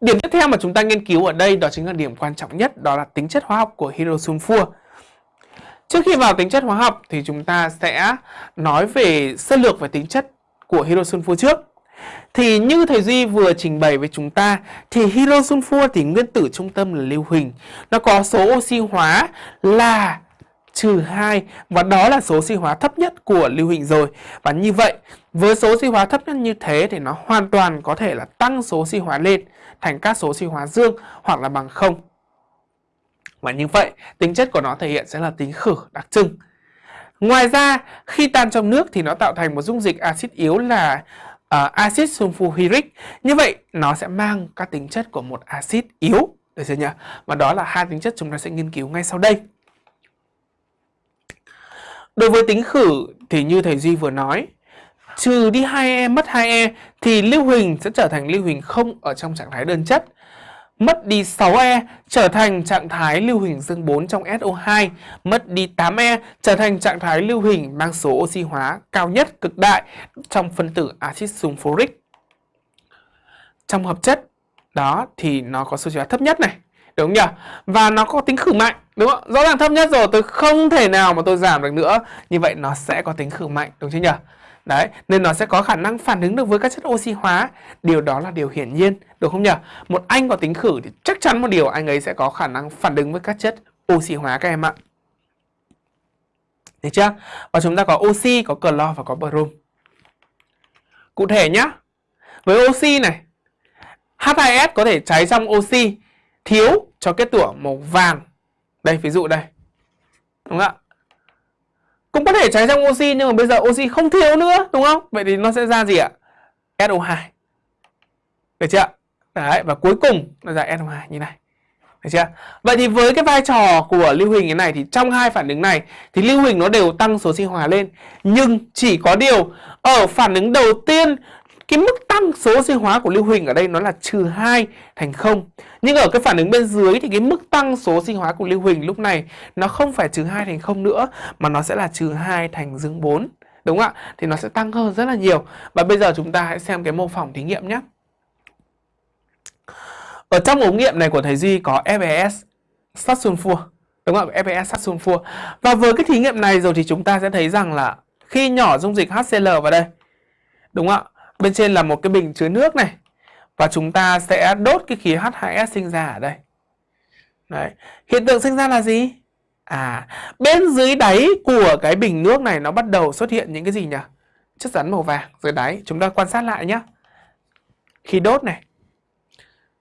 Điểm tiếp theo mà chúng ta nghiên cứu ở đây đó chính là điểm quan trọng nhất, đó là tính chất hóa học của hydrosulfur. Trước khi vào tính chất hóa học thì chúng ta sẽ nói về sơ lược về tính chất của hydrosulfur trước. Thì như thầy Duy vừa trình bày với chúng ta, thì hydrosulfur thì nguyên tử trung tâm là lưu huỳnh. Nó có số oxy hóa là trừ 2 và đó là số suy hóa thấp nhất của lưu huỳnh rồi. Và như vậy, với số suy hóa thấp nhất như thế thì nó hoàn toàn có thể là tăng số suy hóa lên thành các số suy hóa dương hoặc là bằng 0. Và như vậy, tính chất của nó thể hiện sẽ là tính khử đặc trưng. Ngoài ra, khi tan trong nước thì nó tạo thành một dung dịch axit yếu là uh, axit sulfuric. Như vậy, nó sẽ mang các tính chất của một axit yếu. Được chưa nhỉ? Và đó là hai tính chất chúng ta sẽ nghiên cứu ngay sau đây. Đối với tính khử thì như thầy Duy vừa nói, trừ đi 2E mất 2E thì lưu huỳnh sẽ trở thành lưu huỳnh không ở trong trạng thái đơn chất. Mất đi 6E trở thành trạng thái lưu huỳnh dương 4 trong SO2, mất đi 8E trở thành trạng thái lưu huỳnh mang số oxy hóa cao nhất cực đại trong phân tử axit sulfuric. Trong hợp chất đó thì nó có số hóa thấp nhất này, đúng không nhỉ? Và nó có tính khử mạnh, đúng không? Rõ ràng thấp nhất rồi, tôi không thể nào mà tôi giảm được nữa. Như vậy nó sẽ có tính khử mạnh, đúng chưa nhỉ? Đấy, nên nó sẽ có khả năng phản ứng được với các chất oxy hóa. Điều đó là điều hiển nhiên, đúng không nhỉ? Một anh có tính khử thì chắc chắn một điều anh ấy sẽ có khả năng phản ứng với các chất oxy hóa các em ạ. Được chưa? Và chúng ta có oxy, có clo và có brom. Cụ thể nhá. Với oxy này, H2S có thể cháy trong oxy thiếu cho kết tủa màu vàng. Đây, ví dụ đây. Đúng không ạ? cũng có thể cháy trong oxy nhưng mà bây giờ oxy không thiếu nữa đúng không? Vậy thì nó sẽ ra gì ạ? SO2 được chưa đấy và cuối cùng nó ra SO2 như này. Được chưa vậy thì với cái vai trò của lưu huỳnh thế này thì trong hai phản ứng này thì lưu huỳnh nó đều tăng số sinh hóa lên. Nhưng chỉ có điều ở phản ứng đầu tiên cái mức tăng số oxy hóa của lưu huỳnh ở đây nó là trừ 2 thành 0. Nhưng ở cái phản ứng bên dưới thì cái mức tăng số oxy hóa của lưu huỳnh lúc này nó không phải trừ 2 thành 0 nữa, mà nó sẽ là trừ 2 thành dương 4. Đúng không ạ? Thì nó sẽ tăng hơn rất là nhiều. Và bây giờ chúng ta hãy xem cái mô phỏng thí nghiệm nhé. Ở trong ống nghiệm này của thầy Duy có FES sắt sunfua. Đúng không ạ? FES sắt sunfua. Và với cái thí nghiệm này rồi thì chúng ta sẽ thấy rằng là khi nhỏ dung dịch HCl vào đây. Đúng không ạ? Bên trên là một cái bình chứa nước này. Và chúng ta sẽ đốt cái khí H2S sinh ra ở đây. Đấy. Hiện tượng sinh ra là gì? À, bên dưới đáy của cái bình nước này nó bắt đầu xuất hiện những cái gì nhỉ? Chất rắn màu vàng dưới đáy. Chúng ta quan sát lại nhé. Khi đốt này,